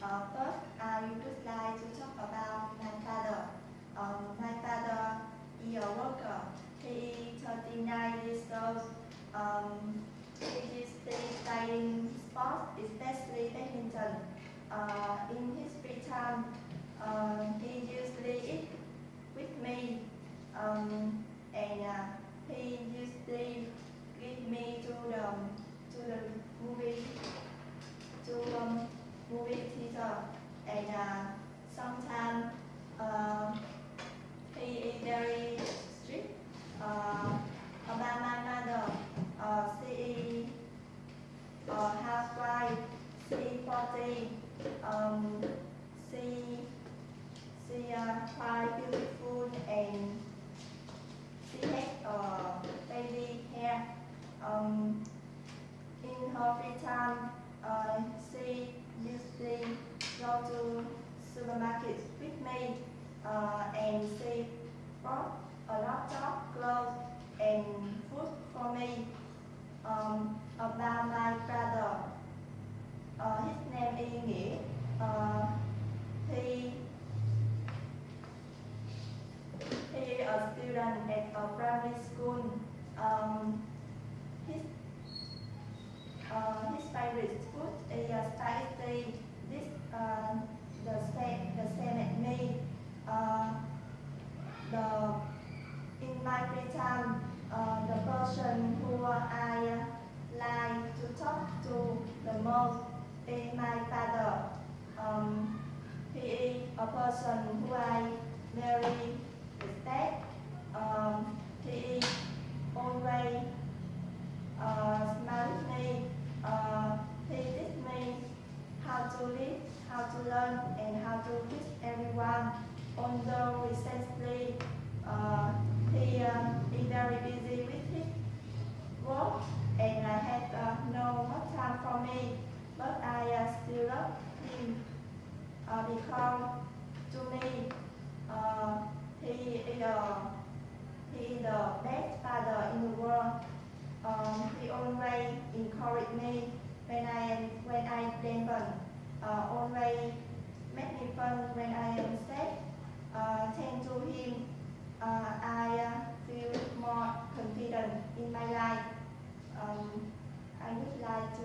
Uh, first, I would like to talk about my father. Um, my father is a worker. He is 39 years old. Um, he is playing sports, especially badminton. Uh, in his free time, uh, he usually eat with me. Um, and uh, he usually give me to the sometimes uh, he is very strict uh, about my mother. Uh, she is a housewife. She is 40. Um, she she uh, quite beautiful and she has uh, baby hair. Um, in her free time, uh, she usually go to supermarket with me uh, and she bought a laptop, clothes and food for me. Um, about my brother, uh, his name is Nghĩa. Uh, he he is a student at a primary school. Um, his uh, his favorite food is uh, spaghetti. This uh, the same the same as me. Uh, the free time, uh, the person who I like to talk to the most is my father. Um, he is a person who I very respect. Um, he is always uh, with me. Uh, he me how to live, how to learn, and how to teach everyone. Although recently uh, he um, uh, is very busy with his work, and I have uh, no more time for me, but I uh, still love him uh, because to me uh, he is uh, he is the best father in the world. Um, he always encouraged me when I am when I am. Uh, always in my life. Um, I would like to